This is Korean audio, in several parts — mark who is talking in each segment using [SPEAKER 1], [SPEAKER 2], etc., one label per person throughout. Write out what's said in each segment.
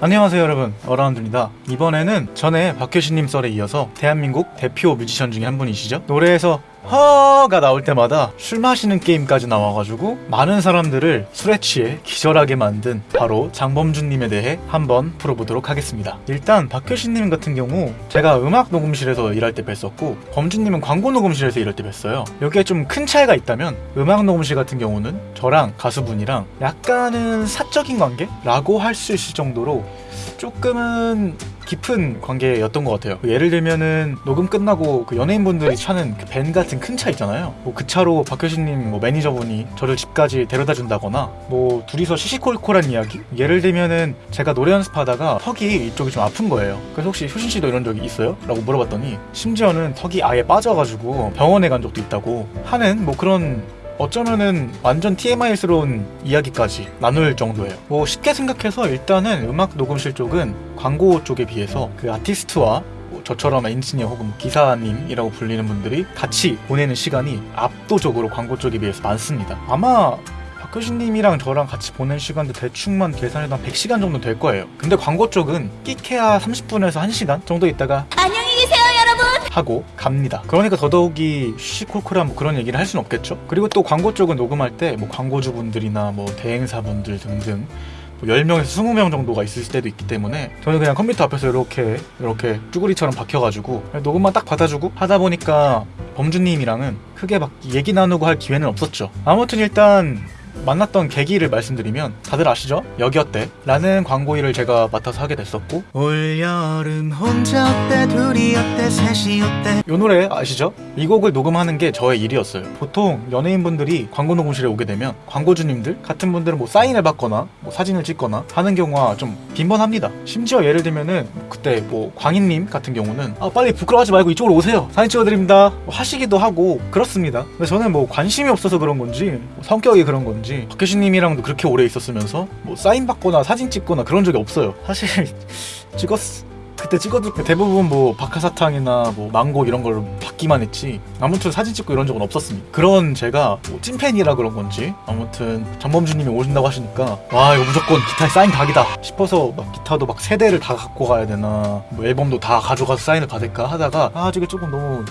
[SPEAKER 1] 안녕하세요 여러분. 어라운드입니다. 이번에는 전에 박효신님 썰에 이어서 대한민국 대표 뮤지션 중에 한 분이시죠? 노래에서 허가 나올 때마다 술 마시는 게임까지 나와가지고 많은 사람들을 술에 취해 기절하게 만든 바로 장범준님에 대해 한번 풀어보도록 하겠습니다 일단 박효신님 같은 경우 제가 음악 녹음실에서 일할 때 뵀었고 범준님은 광고 녹음실에서 일할 때 뵀어요 여기에 좀 큰 차이가 있다면 음악 녹음실 같은 경우는 저랑 가수분이랑 약간은 사적인 관계 라고 할 수 있을 정도로 조금은 깊은 관계였던 것 같아요. 예를 들면은 녹음 끝나고 그 연예인분들이 차는 그 밴 같은 큰 차 있잖아요. 뭐 그 차로 박효신님 뭐 매니저분이 저를 집까지 데려다 준다거나 뭐 둘이서 시시콜콜한 이야기? 예를 들면은 제가 노래 연습하다가 턱이 이쪽이 좀 아픈 거예요. 그래서 혹시 효신 씨도 이런 적이 있어요? 라고 물어봤더니 심지어는 턱이 아예 빠져가지고 병원에 간 적도 있다고 하는 뭐 그런 어쩌면은 완전 TMI스러운 이야기까지 나눌 정도예요. 뭐 쉽게 생각해서 일단은 음악 녹음실 쪽은 광고 쪽에 비해서 그 아티스트와 뭐 저처럼 엔지니어 혹은 기사님이라고 불리는 분들이 같이 보내는 시간이 압도적으로 광고 쪽에 비해서 많습니다. 아마 박효신님이랑 저랑 같이 보낸 시간도 대충만 계산해도 한 100시간 정도 될 거예요. 근데 광고 쪽은 끼케야 30분에서 1시간 정도 있다가
[SPEAKER 2] 안녕히 계세요 여러분
[SPEAKER 1] 하고 갑니다. 그러니까 더더욱이 쉬콜콜한 뭐 그런 얘기를 할 수는 없겠죠. 그리고 또 광고 쪽은 녹음할 때 뭐 광고주분들이나 뭐 대행사분들 등등 뭐 10명에서 20명 정도가 있을 때도 있기 때문에 저는 그냥 컴퓨터 앞에서 이렇게 이렇게 쭈구리처럼 박혀가지고 녹음만 딱 받아주고 하다 보니까 범주님이랑은 크게 막 얘기 나누고 할 기회는 없었죠. 아무튼 일단 만났던 계기를 말씀드리면 다들 아시죠? 여기 어때? 라는 광고 일을 제가 맡아서 하게 됐었고. 올여름 혼자 어때? 둘이 어때? 셋이 어때? 이 노래 아시죠? 이 곡을 녹음하는 게 저의 일이었어요. 보통 연예인분들이 광고 녹음실에 오게 되면 광고주님들 같은 분들은 뭐 사인을 받거나 뭐 사진을 찍거나 하는 경우가 좀 빈번합니다. 심지어 예를 들면은 그때 뭐 광인님 같은 경우는 아 빨리 부끄러워하지 말고 이쪽으로 오세요. 사진 찍어드립니다. 뭐 하시기도 하고 그렇습니다. 근데 저는 뭐 관심이 없어서 그런 건지 뭐 성격이 그런 건지 박효신님이랑도 그렇게 오래 있었으면서 뭐 사인 받거나 사진 찍거나 그런 적이 없어요. 사실 찍었 그때 찍어도 대부분 뭐 박하사탕이나 뭐 망고 이런 걸로 받기만 했지 아무튼 사진 찍고 이런 적은 없었습니다. 그런 제가 뭐 찐팬이라 그런 건지 아무튼 장범준님이 오신다고 하시니까 와 이거 무조건 기타에 사인 각이다 싶어서 막 기타도 막 세 대를 다 갖고 가야 되나 뭐 앨범도 다 가져가서 사인을 받을까 하다가 아 저게 조금 너무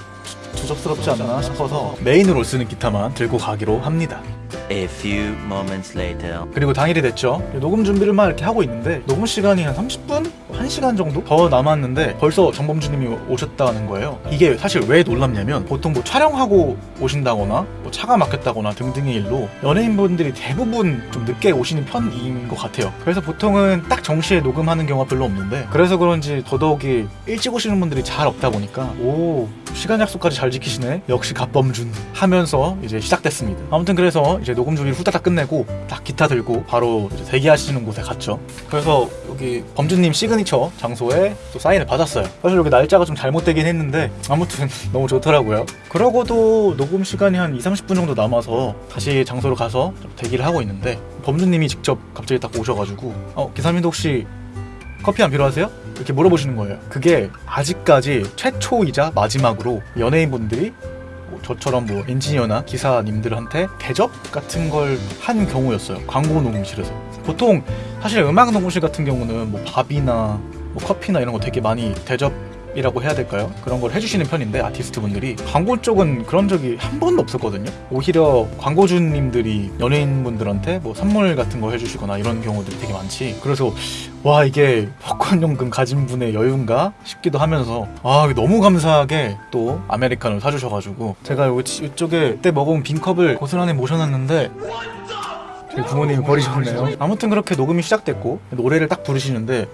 [SPEAKER 1] 주접스럽지 않나 싶어서 메인으로 쓰는 기타만 들고 가기로 합니다
[SPEAKER 3] A few moments later.
[SPEAKER 1] 그리고 당일이 됐죠. 녹음 준비를 막 이렇게 하고 있는데 녹음 시간이 한 30분? 1시간 정도 더 남았는데 벌써 정범주님이 오셨다는 거예요. 이게 사실 왜 놀랍냐면 보통 뭐 촬영하고 오신다거나 뭐 차가 막혔다거나 등등의 일로 연예인분들이 대부분 좀 늦게 오시는 편인 것 같아요. 그래서 보통은 딱 정시에 녹음하는 경우가 별로 없는데 그래서 그런지 더더욱이 일찍 오시는 분들이 잘 없다 보니까 오 시간 약속까지 잘 지키시네 역시 갓범준 하면서 이제 시작됐습니다. 아무튼 그래서 이제 녹음 준비를 후다닥 끝내고 딱 기타 들고 바로 대기하시는 곳에 갔죠. 그래서 여기 범준님 시그니처 장소에 또 사인을 받았어요. 사실 여기 날짜가 좀 잘못되긴 했는데 아무튼 너무 좋더라고요. 그러고도 녹음 시간이 한 2, 30분 정도 남아서 다시 장소로 가서 좀 대기를 하고 있는데 범준님이 직접 갑자기 딱 오셔가지고 어 기사님도 혹시 커피 안 필요하세요? 이렇게 물어보시는 거예요. 그게 아직까지 최초이자 마지막으로 연예인분들이 뭐 저처럼 뭐 엔지니어나 기사님들한테 대접 같은 걸 한 경우였어요. 광고 녹음실에서. 보통 사실 음악 녹음실 같은 경우는 뭐 밥이나 뭐 커피나 이런 거 되게 많이 대접 이라고 해야 될까요? 그런 걸 해주시는 편인데 아티스트 분들이 광고 쪽은 그런 적이 한 번도 없었거든요. 오히려 광고주님들이 연예인분들한테 뭐 선물 같은 거 해주시거나 이런 경우들이 되게 많지. 그래서 와 이게 복권연금 가진 분의 여유인가 싶기도 하면서 아 너무 감사하게 또 아메리카노를 사주셔가지고 제가 여기 이쪽에 그때 먹어본 빈컵을 고스란히 모셔놨는데 부모님이 버리셨네요. 아무튼 그렇게 녹음이 시작됐고 노래를 딱 부르시는데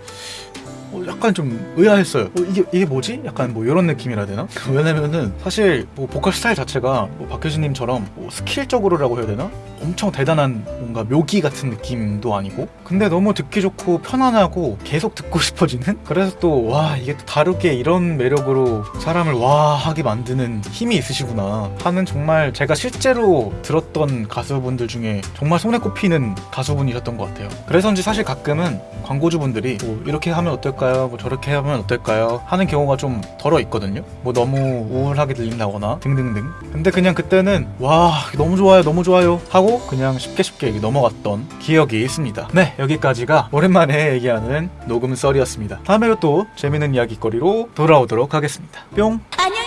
[SPEAKER 1] 어, 약간 좀 의아했어요. 어, 이게 이게 뭐지? 약간 뭐 이런 느낌이라 되나? 왜냐면은 사실 뭐 보컬 스타일 자체가 뭐 박효신님처럼 뭐 스킬적으로라고 해야 되나? 엄청 대단한 뭔가 묘기 같은 느낌도 아니고 근데 너무 듣기 좋고 편안하고 계속 듣고 싶어지는 그래서 또 와 이게 또 다르게 이런 매력으로 사람을 와 하게 만드는 힘이 있으시구나 하는 정말 제가 실제로 들었던 가수분들 중에 정말 손에 꼽히는 가수분이셨던 것 같아요 그래서인지 사실 가끔은 광고주분들이 뭐 이렇게 하면 어떨까 어떨까요? 뭐 저렇게 하면 어떨까요? 하는 경우가 좀 덜어 있거든요. 뭐 너무 우울하게 들린다거나 등등등. 근데 그냥 그때는 와 너무 좋아요, 너무 좋아요 하고 그냥 쉽게 쉽게 넘어갔던 기억이 있습니다. 네 여기까지가 오랜만에 얘기하는 녹음 썰이었습니다. 다음에도 또 재밌는 이야기거리로 돌아오도록 하겠습니다. 뿅.
[SPEAKER 2] 안녕